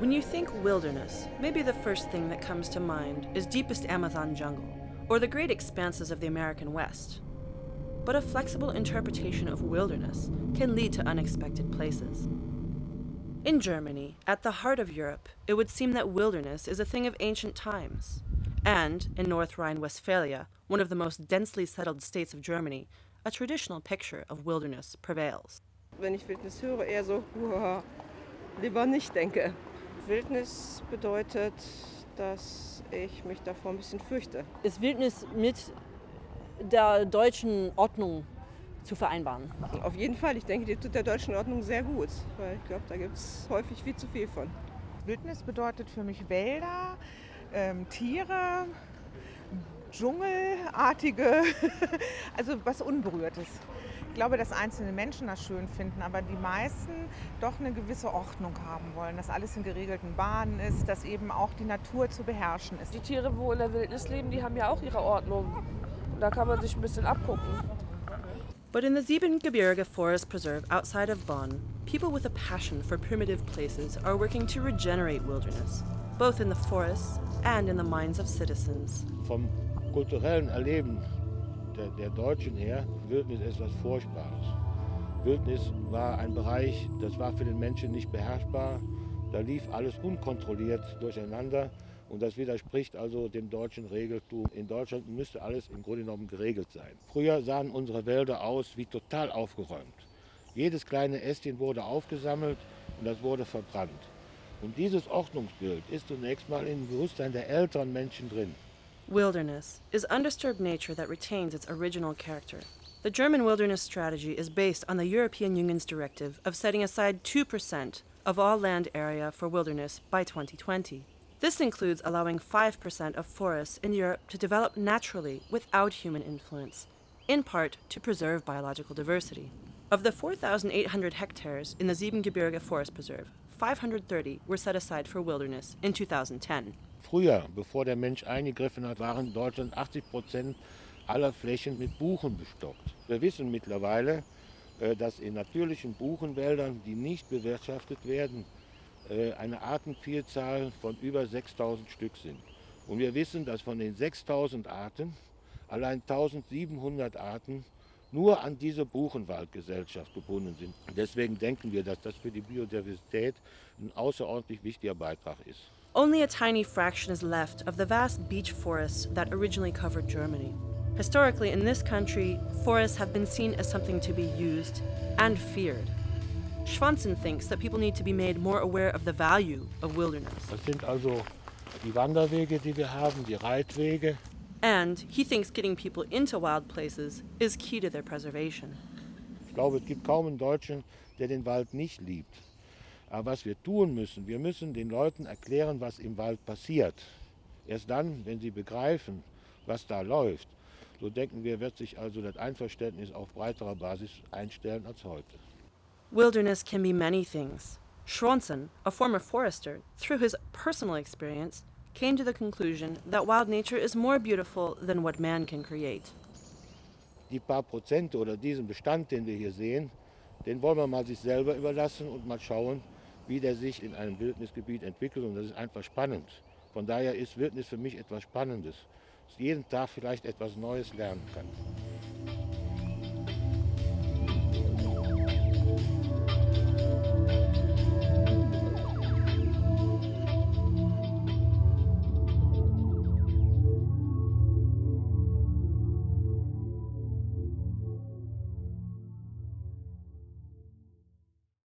When you think wilderness, maybe the first thing that comes to mind is deepest Amazon jungle, or the great expanses of the American West. But a flexible interpretation of wilderness can lead to unexpected places. In Germany, at the heart of Europe, it would seem that wilderness is a thing of ancient times. And in North Rhine Westphalia, one of the most densely settled states of Germany, a traditional picture of wilderness prevails. Wenn ich Wildnis höre, eher so, lieber nicht denke. Wildnis bedeutet, dass ich mich davor ein bisschen fürchte. ist Wildnis mit der deutschen Ordnung zu vereinbaren. Auf jeden Fall, ich denke, die tut der deutschen Ordnung sehr gut, weil ich glaube, da gibt es häufig viel zu viel von. Wildnis bedeutet für mich Wälder, ähm, Tiere, Dschungelartige, also was Unberührtes. Ich glaube, dass einzelne Menschen das schön finden, aber die meisten doch eine gewisse Ordnung haben wollen, dass alles in geregelten Bahnen ist, dass eben auch die Natur zu beherrschen ist. Die Tiere, wo in der Wildnis leben, die haben ja auch ihre Ordnung. Und da kann man sich ein bisschen abgucken. But in the Siebengebirge Forest Preserve outside of Bonn, people with a passion for primitive places are working to regenerate wilderness, both in the forests and in the minds of citizens. vom kulturellen Erleben der, der Deutschen her, Wildnis ist etwas Furchtbares. Wildnis war ein Bereich, das war für den Menschen nicht beherrschbar. Da lief alles unkontrolliert durcheinander und das widerspricht also dem deutschen Regeltum. In Deutschland müsste alles im Grunde genommen geregelt sein. Früher sahen unsere Wälder aus wie total aufgeräumt. Jedes kleine Ästchen wurde aufgesammelt und das wurde verbrannt. Und dieses Ordnungsbild ist zunächst mal im Bewusstsein der älteren Menschen drin. Wilderness is undisturbed nature that retains its original character. The German wilderness strategy is based on the European Union's directive of setting aside 2% of all land area for wilderness by 2020. This includes allowing 5% of forests in Europe to develop naturally without human influence, in part to preserve biological diversity. Of the 4,800 hectares in the Siebengebirge Forest Preserve, 530 were set aside for wilderness in 2010. Früher, bevor der Mensch eingegriffen hat, waren in Deutschland 80 Prozent aller Flächen mit Buchen bestockt. Wir wissen mittlerweile, äh, dass in natürlichen Buchenwäldern, die nicht bewirtschaftet werden, äh, eine Artenvielzahl von über 6000 Stück sind. Und wir wissen, dass von den 6000 Arten allein 1700 Arten nur an diese Buchenwaldgesellschaft gebunden sind. Deswegen denken wir, dass das für die Biodiversität ein außerordentlich wichtiger Beitrag ist. Only a tiny fraction is left of the vast beech forests that originally covered Germany. Historically, in this country, forests have been seen as something to be used and feared. Schwanzen thinks that people need to be made more aware of the value of wilderness. Das sind also die Wanderwege, die wir haben, die Reitwege. And he thinks getting people into wild places is key to their preservation. Ich glaube, es gibt kaum einen Deutschen, der den Wald nicht liebt. Aber was wir tun müssen, wir müssen den Leuten erklären, was im Wald passiert. Erst dann, wenn sie begreifen, was da läuft, so denken wir, wird sich also das Einverständnis auf breiterer Basis einstellen als heute. Wilderness can be many things. Schwanson, a former forester, through his personal experience, came to the conclusion that wild nature is more beautiful than what man can create. Die paar Prozente oder diesen Bestand, den wir hier sehen, den wollen wir mal sich selber überlassen und mal schauen, wie der sich in einem Wildnisgebiet entwickelt. Und das ist einfach spannend. Von daher ist Wildnis für mich etwas Spannendes, dass jeden Tag vielleicht etwas Neues lernen kann.